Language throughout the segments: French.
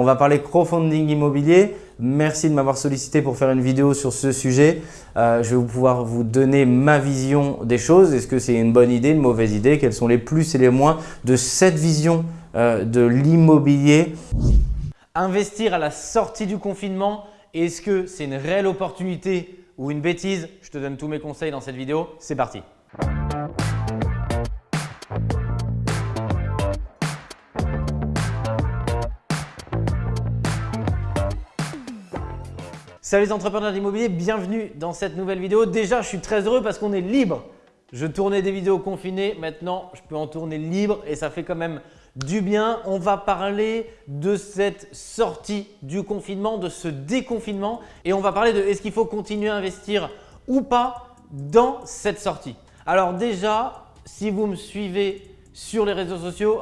On va parler crowdfunding immobilier. Merci de m'avoir sollicité pour faire une vidéo sur ce sujet. Euh, je vais pouvoir vous donner ma vision des choses. Est-ce que c'est une bonne idée, une mauvaise idée? Quels sont les plus et les moins de cette vision euh, de l'immobilier? Investir à la sortie du confinement, est-ce que c'est une réelle opportunité ou une bêtise? Je te donne tous mes conseils dans cette vidéo. C'est parti Salut les entrepreneurs d'immobilier, bienvenue dans cette nouvelle vidéo. Déjà, je suis très heureux parce qu'on est libre. Je tournais des vidéos confinées, maintenant je peux en tourner libre et ça fait quand même du bien. On va parler de cette sortie du confinement, de ce déconfinement et on va parler de est-ce qu'il faut continuer à investir ou pas dans cette sortie. Alors déjà, si vous me suivez sur les réseaux sociaux,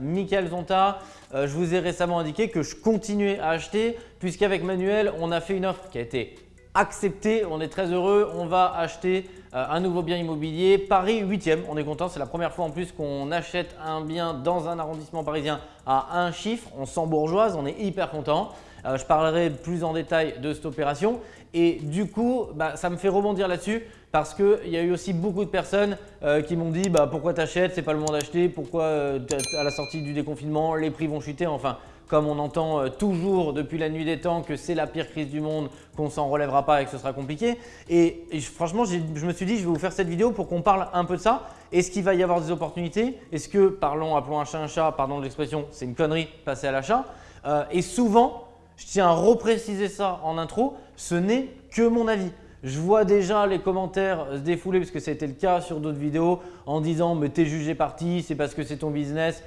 Michael Zonta, euh, je vous ai récemment indiqué que je continuais à acheter puisqu'avec Manuel, on a fait une offre qui a été acceptée. On est très heureux. On va acheter euh, un nouveau bien immobilier. Paris 8e, on est content. C'est la première fois en plus qu'on achète un bien dans un arrondissement parisien à un chiffre. On sent bourgeoise, on est hyper content. Euh, je parlerai plus en détail de cette opération. Et du coup, bah, ça me fait rebondir là-dessus parce qu'il y a eu aussi beaucoup de personnes euh, qui m'ont dit bah, pourquoi t'achètes, c'est pas le moment d'acheter, pourquoi à la sortie du déconfinement, les prix vont chuter? Enfin, comme on entend toujours depuis la nuit des temps que c'est la pire crise du monde, qu'on s'en relèvera pas et que ce sera compliqué. Et, franchement, je me suis dit je vais vous faire cette vidéo pour qu'on parle un peu de ça. Est-ce qu'il va y avoir des opportunités? Est-ce que, parlons, appelons un chat un chat, pardon de l'expression, c'est une connerie, passer à l'achat Et souvent, je tiens à repréciser ça en intro, ce n'est que mon avis. Je vois déjà les commentaires se défouler parce que ça a été le cas sur d'autres vidéos en disant mais t'es jugé parti, c'est parce que c'est ton business.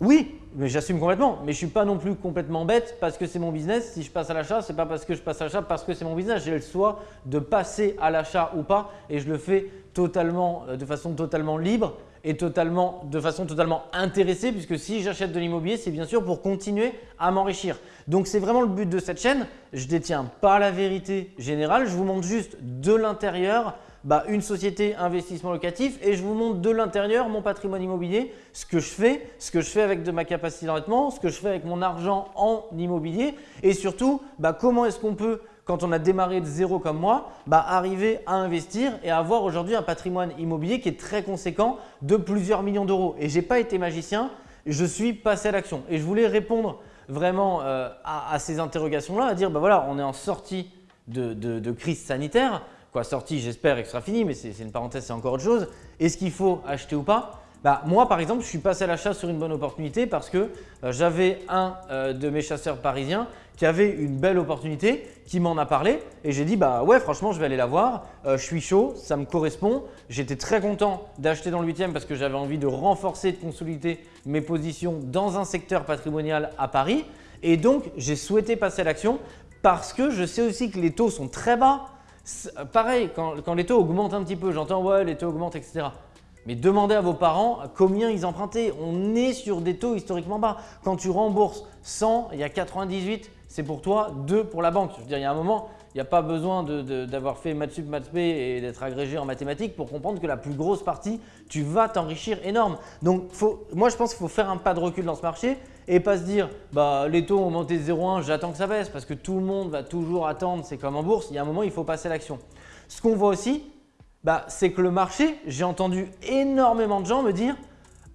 Oui, mais j'assume complètement. Mais je ne suis pas non plus complètement bête parce que c'est mon business. Si je passe à l'achat, ce n'est pas parce que je passe à l'achat, parce que c'est mon business. J'ai le choix de passer à l'achat ou pas et je le fais totalement, euh, de façon totalement libre et totalement, de façon totalement intéressée puisque si j'achète de l'immobilier, c'est bien sûr pour continuer à m'enrichir. Donc c'est vraiment le but de cette chaîne. Je ne détiens pas la vérité générale, je vous montre juste de l'intérieur bah, une société investissement locatif et je vous montre de l'intérieur mon patrimoine immobilier, ce que je fais, ce que je fais avec de ma capacité d'endettement, ce que je fais avec mon argent en immobilier et surtout bah, comment est-ce qu'on peut quand on a démarré de zéro comme moi, bah, arriver à investir et avoir aujourd'hui un patrimoine immobilier qui est très conséquent de plusieurs millions d'euros. Et je n'ai pas été magicien, je suis passé à l'action. Et je voulais répondre vraiment euh, à, ces interrogations-là, à dire bah voilà, on est en sortie de crise sanitaire, quoi sortie, j'espère, et que ce sera fini, mais c'est une parenthèse, c'est encore autre chose. Est-ce qu'il faut acheter ou pas? Bah, Moi, par exemple, je suis passé à l'achat sur une bonne opportunité parce que euh, j'avais un euh, de mes chasseurs parisiens qui avait une belle opportunité, qui m'en a parlé et j'ai dit bah ouais franchement je vais aller la voir, euh, je suis chaud, ça me correspond. J'étais très content d'acheter dans le 8e parce que j'avais envie de renforcer, de consolider mes positions dans un secteur patrimonial à Paris et donc j'ai souhaité passer à l'action parce que je sais aussi que les taux sont très bas, Pareil, quand, les taux augmentent un petit peu, j'entends ouais les taux augmentent, etc. Mais demandez à vos parents combien ils empruntaient. On est sur des taux historiquement bas. Quand tu rembourses 100, il y a 98, c'est pour toi, 2 pour la banque. Je veux dire, il y a un moment, n'y a pas besoin d'avoir fait maths sup, maths et d'être agrégé en mathématiques pour comprendre que la plus grosse partie, tu vas t'enrichir énorme. Donc, moi, je pense qu'il faut faire un pas de recul dans ce marché et pas se dire bah, les taux ont monté de 0,1, j'attends que ça baisse parce que tout le monde va toujours attendre, c'est comme en bourse, il y a un moment, il faut passer à l'action. Ce qu'on voit aussi, bah, c'est que le marché, j'ai entendu énormément de gens me dire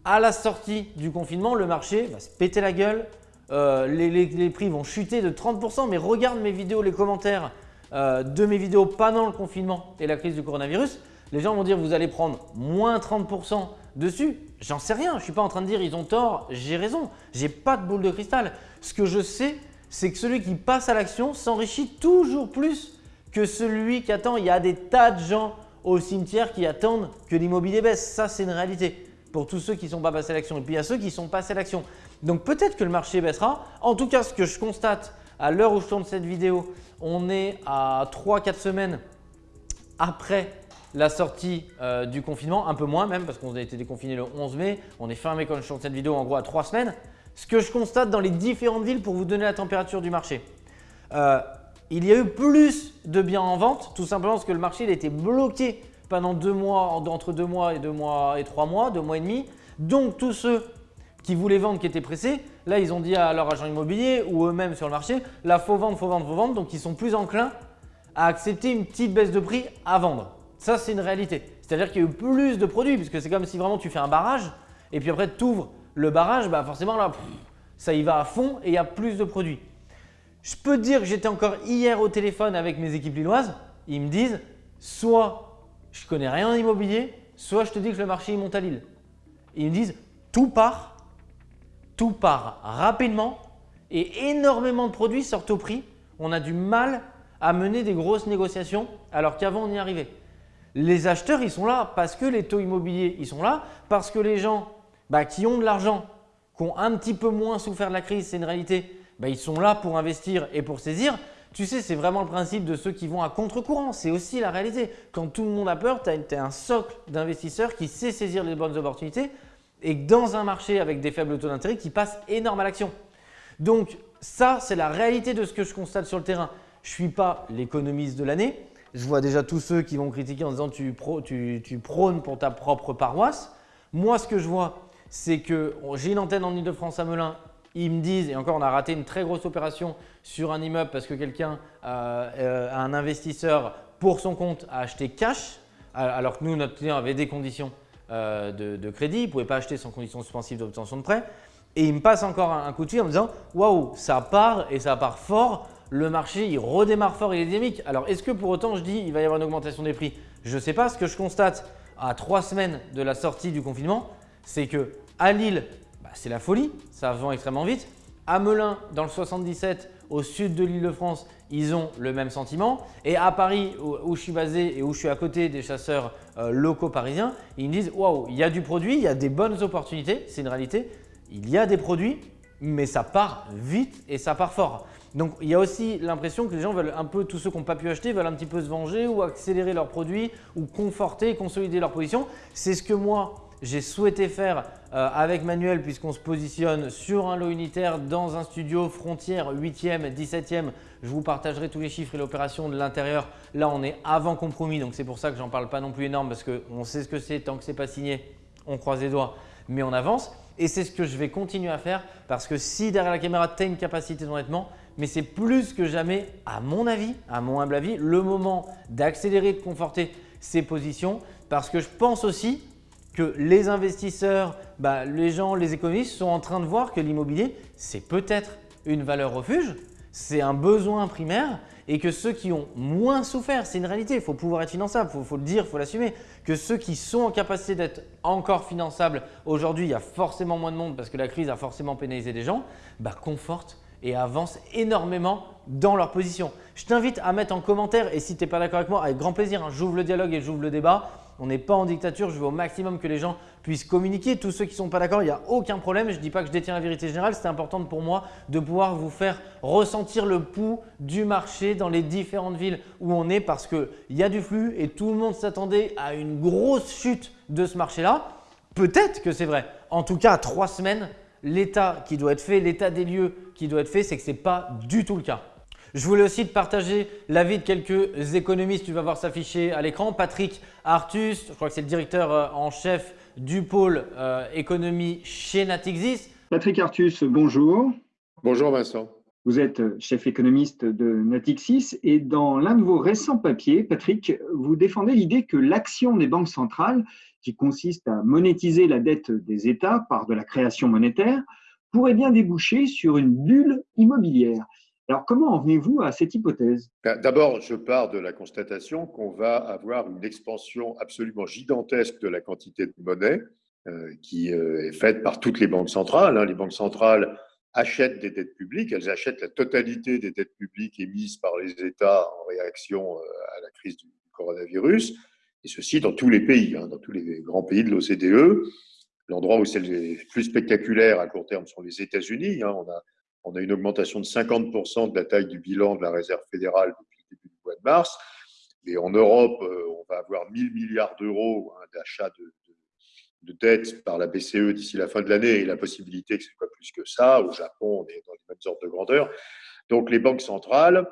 à la sortie du confinement, le marché va se péter la gueule, euh, les, prix vont chuter de 30%, mais regarde mes vidéos, les commentaires euh, de mes vidéos pendant le confinement et la crise du coronavirus, les gens vont dire vous allez prendre moins 30% dessus. J'en sais rien, je ne suis pas en train de dire ils ont tort, j'ai raison. J'ai pas de boule de cristal. Ce que je sais, c'est que celui qui passe à l'action s'enrichit toujours plus que celui qui attend. Il y a des tas de gens au cimetière qui attendent que l'immobilier baisse. Ça, c'est une réalité pour tous ceux qui ne sont pas passés à l'action. Et puis, il y a ceux qui sont passés à l'action. Donc, peut-être que le marché baissera. En tout cas, ce que je constate à l'heure où je tourne cette vidéo, on est à 3-4 semaines après la sortie euh, du confinement, un peu moins même parce qu'on a été déconfiné le 11 mai, on est fermé quand je tourne cette vidéo en gros à 3 semaines. Ce que je constate dans les différentes villes pour vous donner la température du marché, euh, il y a eu plus de biens en vente tout simplement parce que le marché il a été bloqué pendant deux mois, entre deux mois et deux mois et trois mois, deux mois et demi. Donc tous ceux qui voulaient vendre, qui étaient pressés, Là, ils ont dit à leur agent immobilier ou eux-mêmes sur le marché, là, faut vendre, faut vendre, faut vendre. Donc, ils sont plus enclins à accepter une petite baisse de prix à vendre. Ça, c'est une réalité. C'est-à-dire qu'il y a eu plus de produits, puisque c'est comme si vraiment tu fais un barrage et puis après tu ouvres le barrage, bah forcément là, ça y va à fond et il y a plus de produits. Je peux te dire que j'étais encore hier au téléphone avec mes équipes lilloises. Ils me disent soit je connais rien en immobilier, soit je te dis que le marché monte à Lille. Ils me disent tout part, tout part rapidement et énormément de produits sortent au prix. On a du mal à mener des grosses négociations alors qu'avant on y arrivait. Les acheteurs, ils sont là parce que les taux immobiliers, ils sont là, parce que les gens bah, qui ont de l'argent, qui ont un petit peu moins souffert de la crise, c'est une réalité, bah, ils sont là pour investir et pour saisir. Tu sais, c'est vraiment le principe de ceux qui vont à contre-courant. C'est aussi la réalité. Quand tout le monde a peur, tu as, un socle d'investisseurs qui sait saisir les bonnes opportunités et dans un marché avec des faibles taux d'intérêt qui passe énorme à l'action. Donc ça, c'est la réalité de ce que je constate sur le terrain. Je ne suis pas l'économiste de l'année, je vois déjà tous ceux qui vont critiquer en disant tu, prônes pour ta propre paroisse. Moi, ce que je vois, c'est que j'ai une antenne en Ile-de-France à Melun. Ils me disent, et encore on a raté une très grosse opération sur un immeuble parce que quelqu'un, euh, euh, un investisseur pour son compte a acheté cash alors que nous, notre client avait des conditions euh, de, crédit, il ne pouvait pas acheter sans condition suspensive d'obtention de prêt. Et il me passe encore un, un coup de fil en me disant « Waouh, ça part et ça part fort, le marché il redémarre fort, il est dynamique. Alors est-ce que pour autant je dis il va y avoir une augmentation des prix? Je ne sais pas. Ce que je constate à trois semaines de la sortie du confinement, c'est que à Lille, bah, c'est la folie, ça vend extrêmement vite. À Melun, dans le 77, au sud de l'île de France, ils ont le même sentiment. Et à Paris, où, je suis basé et où je suis à côté des chasseurs euh, locaux parisiens, ils me disent Waouh, il y a du produit, il y a des bonnes opportunités, c'est une réalité. Il y a des produits, mais ça part vite et ça part fort. Donc il y a aussi l'impression que les gens veulent un peu, tous ceux qui n'ont pas pu acheter, veulent un petit peu se venger ou accélérer leurs produits ou conforter consolider leur position. C'est ce que moi j'ai souhaité faire euh, avec Manuel puisqu'on se positionne sur un lot unitaire dans un studio frontière 8e, 17e. Je vous partagerai tous les chiffres et l'opération de l'intérieur. Là, on est avant compromis, donc c'est pour ça que j'en parle pas non plus énorme parce qu'on sait ce que c'est. Tant que ce n'est pas signé, on croise les doigts, mais on avance. Et c'est ce que je vais continuer à faire parce que si derrière la caméra, tu as une capacité d'endettement, mais c'est plus que jamais, à mon avis, à mon humble avis, le moment d'accélérer, de conforter ses positions parce que je pense aussi que les investisseurs, bah, les gens, les économistes sont en train de voir que l'immobilier, c'est peut-être une valeur refuge, c'est un besoin primaire et que ceux qui ont moins souffert, c'est une réalité, il faut pouvoir être finançable, il faut, le dire, il faut l'assumer, que ceux qui sont en capacité d'être encore finançables, aujourd'hui il y a forcément moins de monde parce que la crise a forcément pénalisé des gens, bah, confortent et avancent énormément dans leur position. Je t'invite à mettre en commentaire et si tu n'es pas d'accord avec moi, avec grand plaisir, hein, j'ouvre le dialogue et j'ouvre le débat. On n'est pas en dictature, je veux au maximum que les gens puissent communiquer. Tous ceux qui ne sont pas d'accord, il n'y a aucun problème. Je ne dis pas que je détiens la vérité générale, c'est important pour moi de pouvoir vous faire ressentir le pouls du marché dans les différentes villes où on est parce qu'il y a du flux et tout le monde s'attendait à une grosse chute de ce marché-là. Peut-être que c'est vrai. En tout cas, trois semaines, l'état qui doit être fait, l'état des lieux qui doit être fait, c'est que ce n'est pas du tout le cas. Je voulais aussi te partager l'avis de quelques économistes. Tu vas voir s'afficher à l'écran. Patrick Artus, je crois que c'est le directeur euh, en chef du pôle euh, économie chez Natixis. Patrick Artus, bonjour. Bonjour Vincent. Vous êtes chef économiste de Natixis et dans l'un de vos récents papiers, Patrick, vous défendez l'idée que l'action des banques centrales, qui consiste à monétiser la dette des États par de la création monétaire, pourrait bien déboucher sur une bulle immobilière. Alors, comment en venez-vous à cette hypothèse? Ben, D'abord, je pars de la constatation qu'on va avoir une expansion absolument gigantesque de la quantité de monnaie euh, qui euh, est faite par toutes les banques centrales. Hein. Les banques centrales achètent des dettes publiques, elles achètent la totalité des dettes publiques émises par les États en réaction euh, à la crise du coronavirus, et ceci dans tous les pays, hein, dans tous les grands pays de l'OCDE. L'endroit où c'est le plus spectaculaire à court terme sont les États-Unis. Hein. On a on a une augmentation de 50% de la taille du bilan de la réserve fédérale depuis le début du mois de mars. Mais en Europe, euh, on va avoir 1000 milliards d'euros hein, d'achat de, de, dettes par la BCE d'ici la fin de l'année et la possibilité que ce soit plus que ça. Au Japon, on est dans les mêmes ordres de grandeur. Donc les banques centrales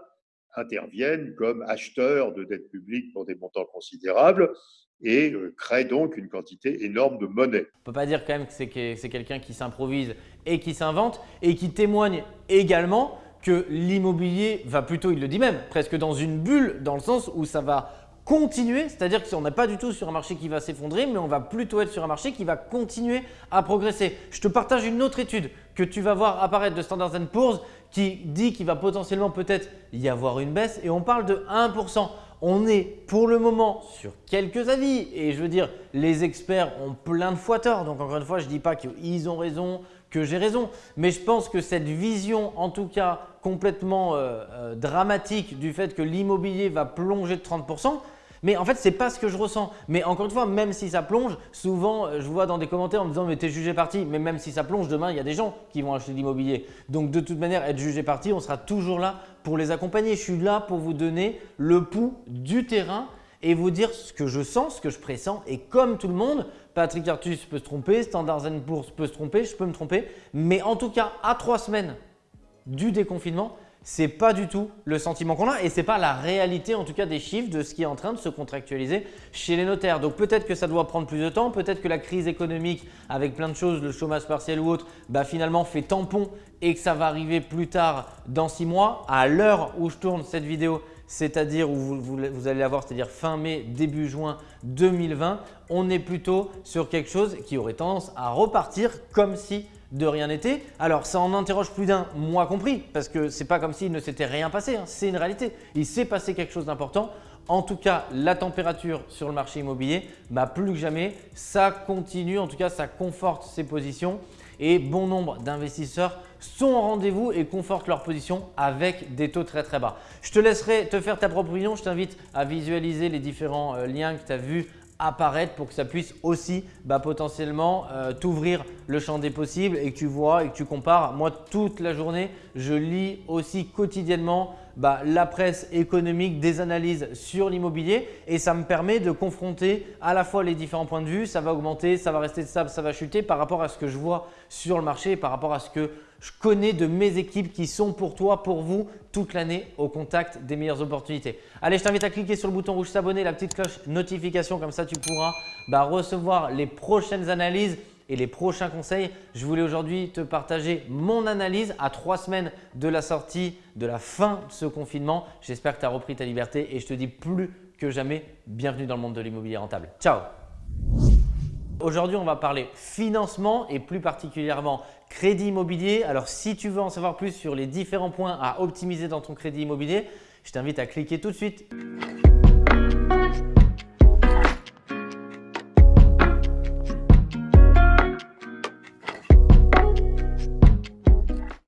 interviennent comme acheteurs de dettes publiques pour des montants considérables. Et euh, crée donc une quantité énorme de monnaie. On ne peut pas dire quand même que c'est quelqu'un qui s'improvise et qui s'invente et qui témoigne également que l'immobilier va plutôt, il le dit même, presque dans une bulle dans le sens où ça va continuer, c'est-à-dire qu'on n'est pas du tout sur un marché qui va s'effondrer, mais on va plutôt être sur un marché qui va continuer à progresser. Je te partage une autre étude que tu vas voir apparaître de Standard Poor's qui dit qu'il va potentiellement peut-être y avoir une baisse et on parle de 1%. On est pour le moment sur quelques avis et je veux dire, les experts ont plein de fois tort. Donc encore une fois, je ne dis pas qu'ils ont raison, que j'ai raison. Mais je pense que cette vision, en tout cas complètement euh, euh, dramatique du fait que l'immobilier va plonger de 30%, mais en fait, ce n'est pas ce que je ressens. Mais encore une fois, même si ça plonge, souvent, euh, je vois dans des commentaires en me disant « mais t'es jugé parti ». Mais même si ça plonge, demain, il y a des gens qui vont acheter de l'immobilier. Donc de toute manière, être jugé parti, on sera toujours là pour les accompagner. Je suis là pour vous donner le pouls du terrain et vous dire ce que je sens, ce que je pressens. Et comme tout le monde, Patrick Artus peut se tromper, Standard Poor's peut se tromper, je peux me tromper. Mais en tout cas, à trois semaines du déconfinement, ce n'est pas du tout le sentiment qu'on a et ce n'est pas la réalité en tout cas des chiffres de ce qui est en train de se contractualiser chez les notaires. Donc peut-être que ça doit prendre plus de temps, peut-être que la crise économique avec plein de choses, le chômage partiel ou autre, bah, finalement fait tampon et que ça va arriver plus tard dans six mois. À l'heure où je tourne cette vidéo, c'est-à-dire où vous, vous, allez avoir, c'est-à-dire fin mai, début juin 2020, on est plutôt sur quelque chose qui aurait tendance à repartir comme si de rien n'était. Alors ça en interroge plus d'un, moi compris, parce que c'est pas comme s'il ne s'était rien passé, hein. c'est une réalité. Il s'est passé quelque chose d'important. En tout cas, la température sur le marché immobilier, bah, plus que jamais, ça continue, en tout cas ça conforte ses positions et bon nombre d'investisseurs sont au rendez-vous et confortent leur position avec des taux très très bas. Je te laisserai te faire ta propre opinion. Je t'invite à visualiser les différents euh, liens que tu as vus apparaître pour que ça puisse aussi bah, potentiellement euh, t'ouvrir le champ des possibles et que tu vois et que tu compares. Moi, toute la journée, je lis aussi quotidiennement bah, la presse économique, des analyses sur l'immobilier et ça me permet de confronter à la fois les différents points de vue. Ça va augmenter, ça va rester stable, ça va chuter par rapport à ce que je vois sur le marché, par rapport à ce que je connais de mes équipes qui sont pour toi, pour vous, toute l'année au contact des meilleures opportunités. Allez, je t'invite à cliquer sur le bouton rouge s'abonner, la petite cloche notification, comme ça tu pourras bah, recevoir les prochaines analyses et les prochains conseils. Je voulais aujourd'hui te partager mon analyse à trois semaines de la sortie, de la fin de ce confinement. J'espère que tu as repris ta liberté et je te dis plus que jamais, bienvenue dans le monde de l'immobilier rentable. Ciao Aujourd'hui, on va parler financement et plus particulièrement crédit immobilier. Alors, si tu veux en savoir plus sur les différents points à optimiser dans ton crédit immobilier, je t'invite à cliquer tout de suite.